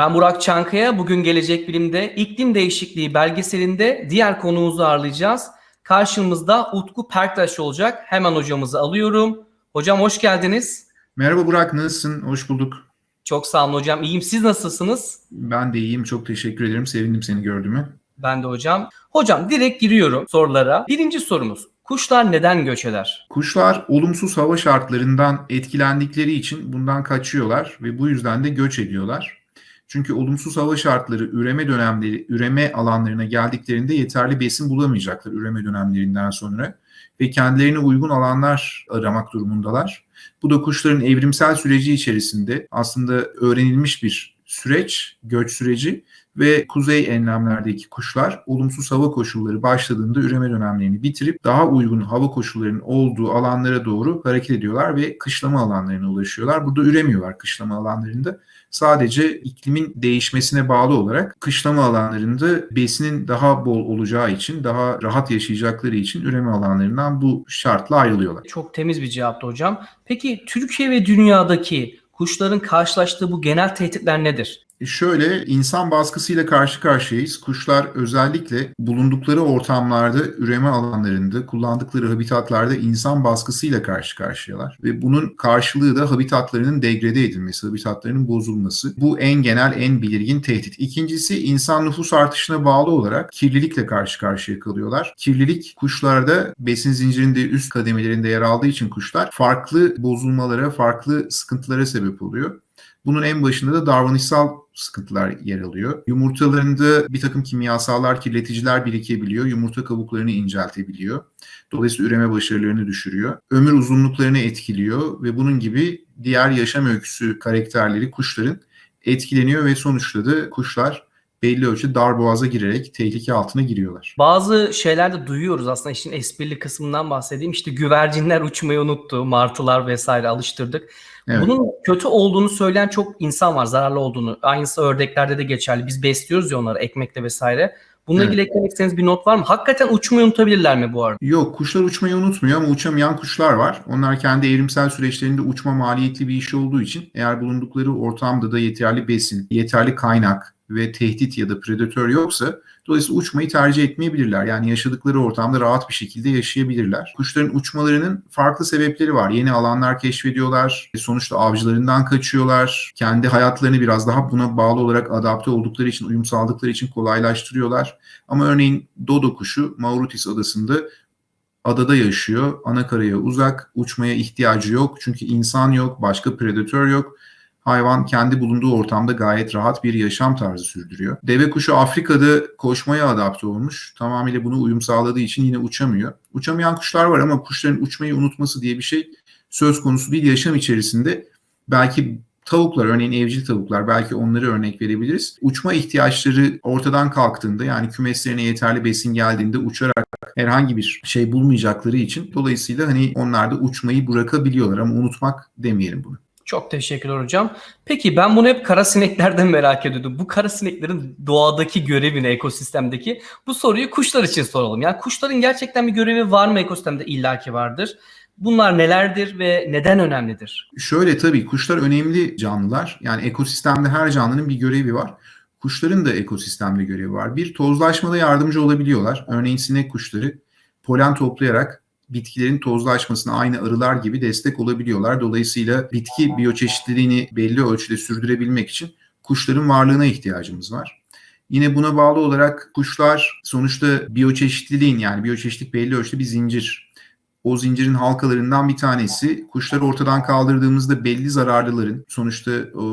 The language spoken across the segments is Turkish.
Ben Burak Çankaya. Bugün Gelecek Bilim'de iklim değişikliği belgeselinde diğer konuğumuzu ağırlayacağız. Karşımızda Utku Perktaş olacak. Hemen hocamızı alıyorum. Hocam hoş geldiniz. Merhaba Burak, nasılsın? Hoş bulduk. Çok sağ olun hocam. İyiyim. Siz nasılsınız? Ben de iyiyim. Çok teşekkür ederim. Sevindim seni gördüğüme. Ben de hocam. Hocam direkt giriyorum sorulara. Birinci sorumuz. Kuşlar neden göç eder? Kuşlar olumsuz hava şartlarından etkilendikleri için bundan kaçıyorlar ve bu yüzden de göç ediyorlar. Çünkü olumsuz hava şartları üreme dönemleri, üreme alanlarına geldiklerinde yeterli besin bulamayacaklar üreme dönemlerinden sonra ve kendilerine uygun alanlar aramak durumundalar. Bu da kuşların evrimsel süreci içerisinde aslında öğrenilmiş bir süreç, göç süreci ve kuzey enlemlerdeki kuşlar olumsuz hava koşulları başladığında üreme dönemlerini bitirip daha uygun hava koşullarının olduğu alanlara doğru hareket ediyorlar ve kışlama alanlarına ulaşıyorlar. Burada üremiyorlar kışlama alanlarında. Sadece iklimin değişmesine bağlı olarak kışlama alanlarında besinin daha bol olacağı için, daha rahat yaşayacakları için üreme alanlarından bu şartla ayrılıyorlar. Çok temiz bir cevaptı hocam. Peki Türkiye ve dünyadaki kuşların karşılaştığı bu genel tehditler nedir? Şöyle insan baskısıyla karşı karşıyayız. Kuşlar özellikle bulundukları ortamlarda, üreme alanlarında, kullandıkları habitatlarda insan baskısıyla karşı karşıyalar. Ve bunun karşılığı da habitatlarının degrede edilmesi, habitatlarının bozulması. Bu en genel, en belirgin tehdit. İkincisi insan nüfus artışına bağlı olarak kirlilikle karşı karşıya kalıyorlar. Kirlilik kuşlarda besin zincirinde üst kademelerinde yer aldığı için kuşlar farklı bozulmalara, farklı sıkıntılara sebep oluyor. Bunun en başında da davranışsal sıkıntılar yer alıyor. Yumurtalarında bir takım kimyasallar, kirleticiler birikebiliyor. Yumurta kabuklarını inceltebiliyor. Dolayısıyla üreme başarılarını düşürüyor. Ömür uzunluklarını etkiliyor ve bunun gibi diğer yaşam öyküsü karakterleri kuşların etkileniyor ve sonuçta da kuşlar belli ölçüde dar boğaza girerek tehlike altına giriyorlar. Bazı şeylerde duyuyoruz aslında işin esprili kısmından bahsedeyim. İşte güvercinler uçmayı unuttu, martılar vesaire alıştırdık. Evet. Bunun kötü olduğunu söyleyen çok insan var, zararlı olduğunu. Aynısı ördeklerde de geçerli. Biz besliyoruz ya onları ekmekle vesaire. Bununla evet. ilgili eklemek istediğiniz bir not var mı? Hakikaten uçmayı unutabilirler mi bu arada? Yok kuşlar uçmayı unutmuyor ama uçamayan kuşlar var. Onlar kendi evrimsel süreçlerinde uçma maliyetli bir iş olduğu için eğer bulundukları ortamda da yeterli besin, yeterli kaynak ve tehdit ya da predatör yoksa Dolayısıyla uçmayı tercih etmeyebilirler. Yani yaşadıkları ortamda rahat bir şekilde yaşayabilirler. Kuşların uçmalarının farklı sebepleri var. Yeni alanlar keşfediyorlar. Sonuçta avcılarından kaçıyorlar. Kendi hayatlarını biraz daha buna bağlı olarak adapte oldukları için, uyum sağladıkları için kolaylaştırıyorlar. Ama örneğin dodo kuşu Mauritius adasında adada yaşıyor. Ana karaya uzak, uçmaya ihtiyacı yok. Çünkü insan yok, başka predatör yok hayvan kendi bulunduğu ortamda gayet rahat bir yaşam tarzı sürdürüyor. Deve kuşu Afrika'da koşmaya adapte olmuş. Tamamıyla bunu uyum sağladığı için yine uçamıyor. Uçamayan kuşlar var ama kuşların uçmayı unutması diye bir şey söz konusu değil. Yaşam içerisinde belki tavuklar örneğin evcil tavuklar belki onları örnek verebiliriz. Uçma ihtiyaçları ortadan kalktığında yani kümeslerine yeterli besin geldiğinde uçarak herhangi bir şey bulmayacakları için dolayısıyla hani onlar da uçmayı bırakabiliyorlar ama unutmak demeyelim bunu. Çok teşekkürler hocam. Peki ben bunu hep kara sineklerden merak ediyordum. Bu kara sineklerin doğadaki görevini ekosistemdeki bu soruyu kuşlar için soralım. Yani kuşların gerçekten bir görevi var mı ekosistemde? İllaki vardır. Bunlar nelerdir ve neden önemlidir? Şöyle tabii kuşlar önemli canlılar. Yani ekosistemde her canlının bir görevi var. Kuşların da ekosistemde görevi var. Bir tozlaşmada yardımcı olabiliyorlar. Örneğin sinek kuşları polen toplayarak bitkilerin tozlaşmasına aynı arılar gibi destek olabiliyorlar. Dolayısıyla bitki biyoçeşitliliğini belli ölçüde sürdürebilmek için kuşların varlığına ihtiyacımız var. Yine buna bağlı olarak kuşlar sonuçta biyoçeşitliliğin yani biyoçeşitlik belli ölçüde bir zincir o zincirin halkalarından bir tanesi. Kuşları ortadan kaldırdığımızda belli zararlıların sonuçta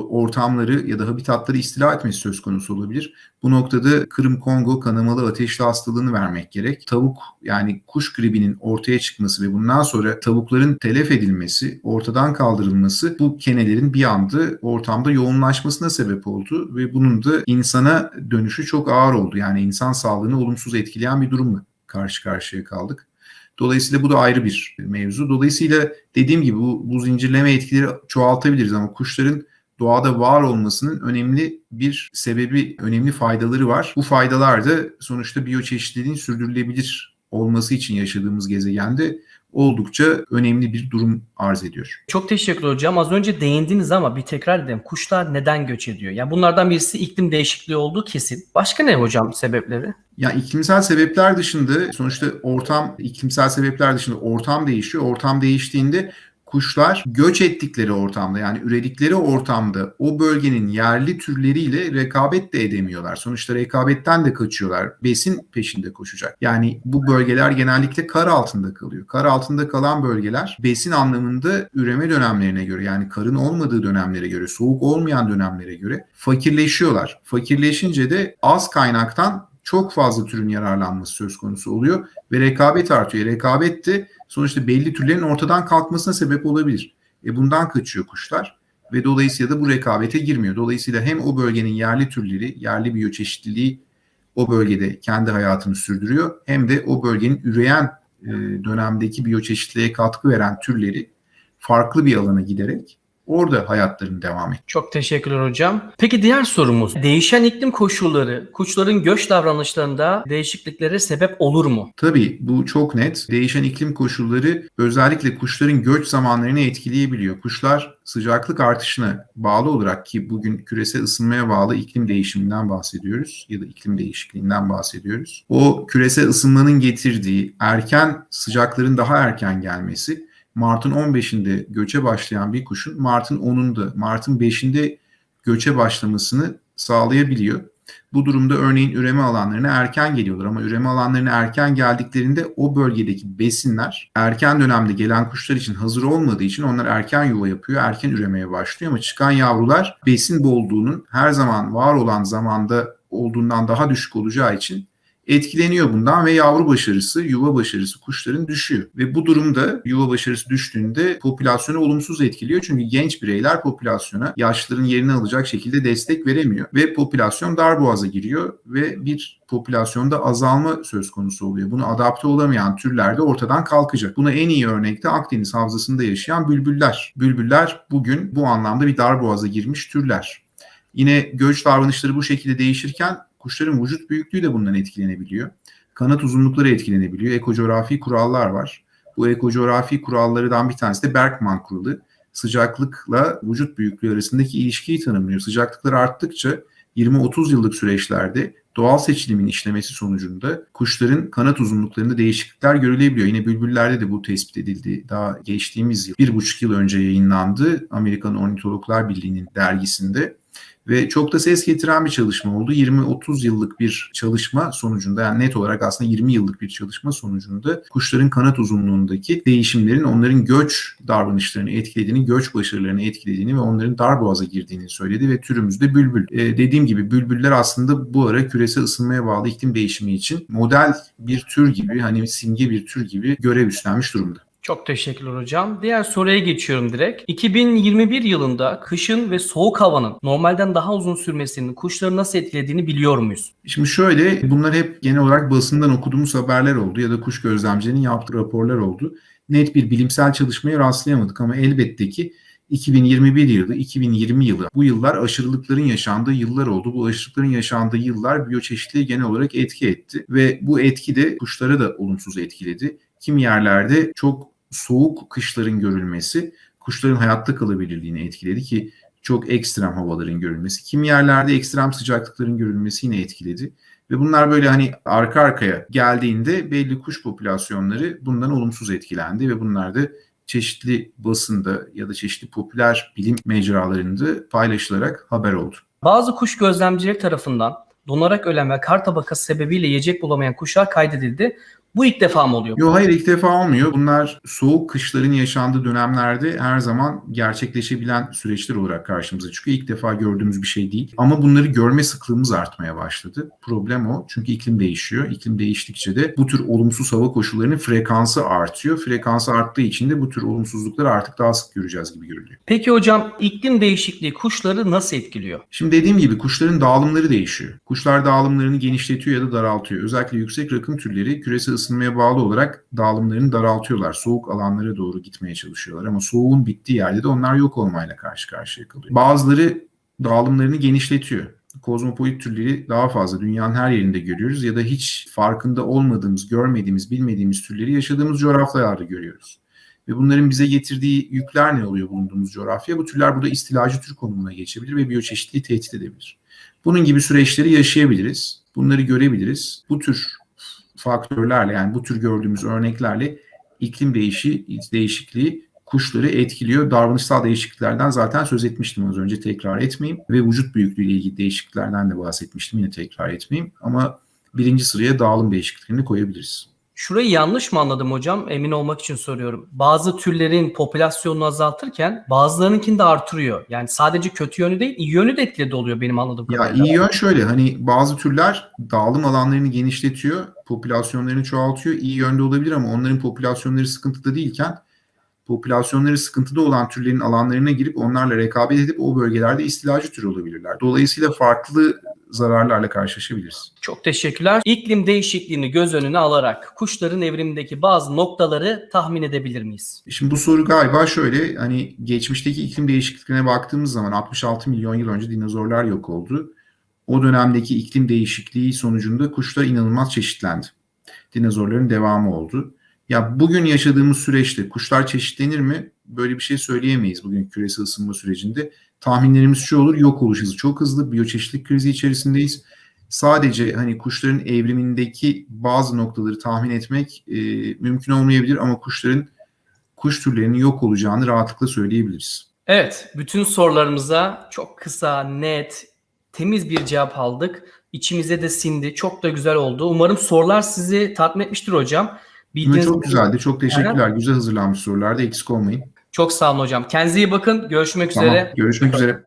ortamları ya da habitatları istila etmesi söz konusu olabilir. Bu noktada Kırım Kongo kanamalı ateşli hastalığını vermek gerek. Tavuk yani kuş gribinin ortaya çıkması ve bundan sonra tavukların telef edilmesi, ortadan kaldırılması bu kenelerin bir anda ortamda yoğunlaşmasına sebep oldu ve bunun da insana dönüşü çok ağır oldu. Yani insan sağlığını olumsuz etkileyen bir durumla karşı karşıya kaldık. Dolayısıyla bu da ayrı bir mevzu. Dolayısıyla dediğim gibi bu, bu zincirleme etkileri çoğaltabiliriz ama kuşların doğada var olmasının önemli bir sebebi, önemli faydaları var. Bu faydalar da sonuçta biyoçeşitliliğin sürdürülebilir olması için yaşadığımız gezegende oldukça önemli bir durum arz ediyor. Çok teşekkür hocam. Az önce değindiniz ama bir tekrar edelim. Kuşlar neden göç ediyor? Yani bunlardan birisi iklim değişikliği olduğu kesin. Başka ne hocam sebepleri? Ya iklimsel sebepler dışında sonuçta ortam iklimsel sebepler dışında ortam değişiyor. Ortam değiştiğinde kuşlar göç ettikleri ortamda yani üredikleri ortamda o bölgenin yerli türleriyle rekabet de edemiyorlar. Sonuçta rekabetten de kaçıyorlar. Besin peşinde koşacak. Yani bu bölgeler genellikle kar altında kalıyor. Kar altında kalan bölgeler besin anlamında üreme dönemlerine göre yani karın olmadığı dönemlere göre, soğuk olmayan dönemlere göre fakirleşiyorlar. Fakirleşince de az kaynaktan çok fazla türün yararlanması söz konusu oluyor ve rekabet artıyor. Rekabet de sonuçta belli türlerin ortadan kalkmasına sebep olabilir. E bundan kaçıyor kuşlar ve dolayısıyla da bu rekabete girmiyor. Dolayısıyla hem o bölgenin yerli türleri, yerli biyoçeşitliliği o bölgede kendi hayatını sürdürüyor hem de o bölgenin üreyen e, dönemdeki biyoçeşitliliğe katkı veren türleri farklı bir alana giderek orada hayatlarını devam et. Çok teşekkürler hocam. Peki diğer sorumuz. Değişen iklim koşulları kuşların göç davranışlarında değişikliklere sebep olur mu? Tabii bu çok net. Değişen iklim koşulları özellikle kuşların göç zamanlarını etkileyebiliyor. Kuşlar sıcaklık artışına bağlı olarak ki bugün küresel ısınmaya bağlı iklim değişiminden bahsediyoruz ya da iklim değişikliğinden bahsediyoruz. O küresel ısınmanın getirdiği erken sıcakların daha erken gelmesi Mart'ın 15'inde göçe başlayan bir kuşun Mart'ın 10'unda, Mart'ın 5'inde göçe başlamasını sağlayabiliyor. Bu durumda örneğin üreme alanlarına erken geliyorlar ama üreme alanlarına erken geldiklerinde o bölgedeki besinler erken dönemde gelen kuşlar için hazır olmadığı için onlar erken yuva yapıyor, erken üremeye başlıyor ama çıkan yavrular besin bolluğunun her zaman var olan zamanda olduğundan daha düşük olacağı için etkileniyor bundan ve yavru başarısı, yuva başarısı kuşların düşüyor. Ve bu durumda yuva başarısı düştüğünde popülasyonu olumsuz etkiliyor. Çünkü genç bireyler popülasyona yaşlıların yerini alacak şekilde destek veremiyor. Ve popülasyon darboğaza giriyor ve bir popülasyonda azalma söz konusu oluyor. Bunu adapte olamayan türler de ortadan kalkacak. Buna en iyi örnekte Akdeniz havzasında yaşayan bülbüller. Bülbüller bugün bu anlamda bir darboğaza girmiş türler. Yine göç davranışları bu şekilde değişirken Kuşların vücut büyüklüğü de bundan etkilenebiliyor. Kanat uzunlukları etkilenebiliyor. Ekocoğrafi kurallar var. Bu ekocoğrafi kurallardan bir tanesi de Berkman kuralı. Sıcaklıkla vücut büyüklüğü arasındaki ilişkiyi tanımlıyor. Sıcaklıklar arttıkça 20-30 yıllık süreçlerde doğal seçilimin işlemesi sonucunda kuşların kanat uzunluklarında değişiklikler görülebiliyor. Yine bülbüllerde de bu tespit edildi. Daha geçtiğimiz yıl, bir buçuk yıl önce yayınlandı Amerikan Ornitologlar Birliği'nin dergisinde ve çok da ses getiren bir çalışma oldu. 20-30 yıllık bir çalışma sonucunda yani net olarak aslında 20 yıllık bir çalışma sonucunda kuşların kanat uzunluğundaki değişimlerin onların göç davranışlarını etkilediğini, göç başarılarını etkilediğini ve onların darboğaza girdiğini söyledi ve türümüzde bülbül. Ee, dediğim gibi bülbüller aslında bu ara küresel ısınmaya bağlı iklim değişimi için model bir tür gibi hani simge bir tür gibi görev üstlenmiş durumda. Çok teşekkürler hocam. Diğer soruya geçiyorum direkt. 2021 yılında kışın ve soğuk havanın normalden daha uzun sürmesinin kuşları nasıl etkilediğini biliyor muyuz? Şimdi şöyle bunlar hep genel olarak basından okuduğumuz haberler oldu ya da kuş gözlemcilerinin yaptığı raporlar oldu. Net bir bilimsel çalışmaya rastlayamadık ama elbette ki 2021 yılı, 2020 yılı bu yıllar aşırılıkların yaşandığı yıllar oldu. Bu aşırılıkların yaşandığı yıllar biyoçeşitliğe genel olarak etki etti ve bu etki de kuşlara da olumsuz etkiledi. Kim yerlerde çok soğuk kışların görülmesi kuşların hayatta kalabilirliğini etkiledi ki çok ekstrem havaların görülmesi. Kimi yerlerde ekstrem sıcaklıkların görülmesi yine etkiledi. Ve bunlar böyle hani arka arkaya geldiğinde belli kuş popülasyonları bundan olumsuz etkilendi ve bunlar da çeşitli basında ya da çeşitli popüler bilim mecralarında paylaşılarak haber oldu. Bazı kuş gözlemcileri tarafından donarak ölen ve kar tabakası sebebiyle yiyecek bulamayan kuşlar kaydedildi. Bu ilk defa mı oluyor? Yok hayır ilk defa olmuyor. Bunlar soğuk kışların yaşandığı dönemlerde her zaman gerçekleşebilen süreçler olarak karşımıza çıkıyor. İlk defa gördüğümüz bir şey değil. Ama bunları görme sıklığımız artmaya başladı. Problem o. Çünkü iklim değişiyor. İklim değiştikçe de bu tür olumsuz hava koşullarının frekansı artıyor. Frekansı arttığı için de bu tür olumsuzlukları artık daha sık göreceğiz gibi görülüyor. Peki hocam iklim değişikliği kuşları nasıl etkiliyor? Şimdi dediğim gibi kuşların dağılımları değişiyor. Kuşlar dağılımlarını genişletiyor ya da daraltıyor. Özellikle yüksek rakım türleri küresel ısınmaya bağlı olarak dağılımlarını daraltıyorlar. Soğuk alanlara doğru gitmeye çalışıyorlar ama soğuğun bittiği yerde de onlar yok olmayla karşı karşıya kalıyor. Bazıları dağılımlarını genişletiyor. kozmopolit türleri daha fazla dünyanın her yerinde görüyoruz ya da hiç farkında olmadığımız, görmediğimiz, bilmediğimiz türleri yaşadığımız coğrafyalarda görüyoruz. Ve bunların bize getirdiği yükler ne oluyor bulunduğumuz coğrafya? Bu türler burada istilacı tür konumuna geçebilir ve biyoçeşitliliği tehdit edebilir. Bunun gibi süreçleri yaşayabiliriz. Bunları görebiliriz. Bu tür faktörlerle yani bu tür gördüğümüz örneklerle iklim değişi, değişikliği kuşları etkiliyor. Davranışsal değişikliklerden zaten söz etmiştim az önce tekrar etmeyeyim. Ve vücut büyüklüğü ile ilgili değişikliklerden de bahsetmiştim yine tekrar etmeyeyim. Ama birinci sıraya dağılım değişikliklerini koyabiliriz. Şurayı yanlış mı anladım hocam? Emin olmak için soruyorum. Bazı türlerin popülasyonunu azaltırken bazılarınkini de artırıyor. Yani sadece kötü yönü değil, iyi yönü de etkili oluyor benim anladığım Ya kadarıyla. iyi yön şöyle hani bazı türler dağılım alanlarını genişletiyor, popülasyonlarını çoğaltıyor. İyi yönde olabilir ama onların popülasyonları sıkıntıda değilken popülasyonları sıkıntıda olan türlerin alanlarına girip onlarla rekabet edip o bölgelerde istilacı tür olabilirler. Dolayısıyla farklı zararlarla karşılaşabiliriz. Çok teşekkürler. İklim değişikliğini göz önüne alarak kuşların evrimindeki bazı noktaları tahmin edebilir miyiz? Şimdi bu soru galiba şöyle hani geçmişteki iklim değişikliklerine baktığımız zaman 66 milyon yıl önce dinozorlar yok oldu. O dönemdeki iklim değişikliği sonucunda kuşlar inanılmaz çeşitlendi. Dinozorların devamı oldu. Ya bugün yaşadığımız süreçte kuşlar çeşitlenir mi? Böyle bir şey söyleyemeyiz bugün küresel ısınma sürecinde. Tahminlerimiz şu olur, yok oluş hızı çok hızlı, biyoçeşitlik krizi içerisindeyiz. Sadece hani kuşların evrimindeki bazı noktaları tahmin etmek e, mümkün olmayabilir ama kuşların kuş türlerinin yok olacağını rahatlıkla söyleyebiliriz. Evet, bütün sorularımıza çok kısa, net, temiz bir cevap aldık. İçimize de sindi. Çok da güzel oldu. Umarım sorular sizi tatmin etmiştir hocam. Ama çok güzeldi. Çok teşekkürler. Güzel hazırlanmış sorularda eksik olmayın. Çok sağ olun hocam. Kendinize iyi bakın. Görüşmek Tamam. üzere. Görüşmek üzere.